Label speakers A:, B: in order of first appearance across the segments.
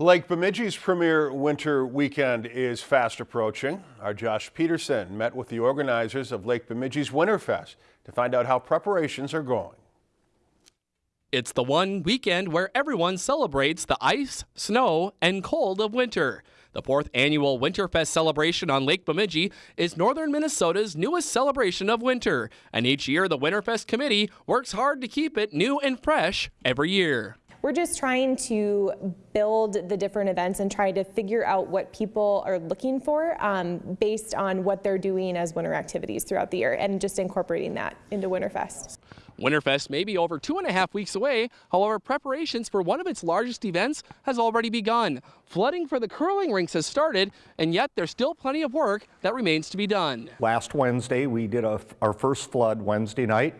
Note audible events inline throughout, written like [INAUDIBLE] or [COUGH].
A: Lake Bemidji's premier winter weekend is fast approaching. Our Josh Peterson met with the organizers of Lake Bemidji's Winterfest to find out how preparations are going.
B: It's the one weekend where everyone celebrates the ice, snow, and cold of winter. The fourth annual Winterfest celebration on Lake Bemidji is northern Minnesota's newest celebration of winter, and each year the Winterfest committee works hard to keep it new and fresh every year.
C: We're just trying to build the different events and try to figure out what people are looking for um, based on what they're doing as winter activities throughout the year and just incorporating that into Winterfest.
B: Winterfest may be over two and a half weeks away. However, preparations for one of its largest events has already begun. Flooding for the curling rinks has started, and yet there's still plenty of work that remains to be done.
D: Last Wednesday, we did a, our first flood Wednesday night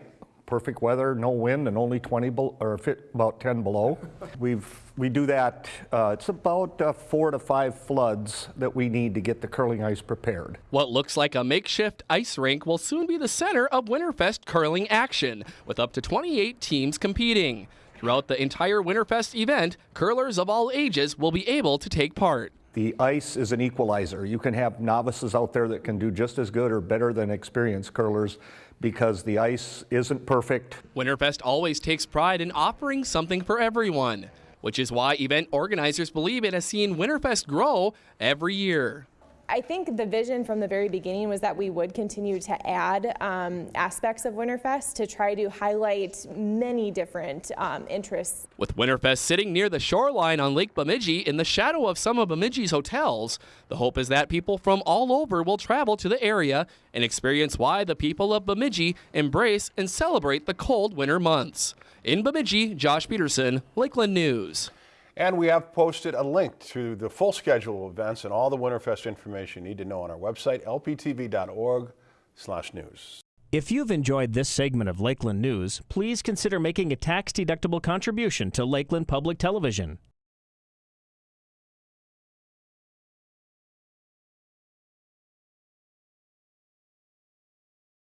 D: perfect weather, no wind, and only 20 or fit about 10 below. [LAUGHS] We've we do that. Uh, it's about uh, four to five floods that we need to get the curling ice prepared.
B: What looks like a makeshift ice rink will soon be the center of Winterfest curling action, with up to 28 teams competing. Throughout the entire Winterfest event, curlers of all ages will be able to take part.
D: The ice is an equalizer. You can have novices out there that can do just as good or better than experienced curlers because the ice isn't perfect.
B: Winterfest always takes pride in offering something for everyone, which is why event organizers believe it has seen Winterfest grow every year.
C: I think the vision from the very beginning was that we would continue to add um, aspects of Winterfest to try to highlight many different um, interests.
B: With Winterfest sitting near the shoreline on Lake Bemidji in the shadow of some of Bemidji's hotels, the hope is that people from all over will travel to the area and experience why the people of Bemidji embrace and celebrate the cold winter months. In Bemidji, Josh Peterson, Lakeland News.
A: And we have posted a link to the full schedule of events and all the Winterfest information you need to know on our website, lptv.org slash news.
E: If you've enjoyed this segment of Lakeland News, please consider making a tax-deductible contribution to Lakeland Public Television.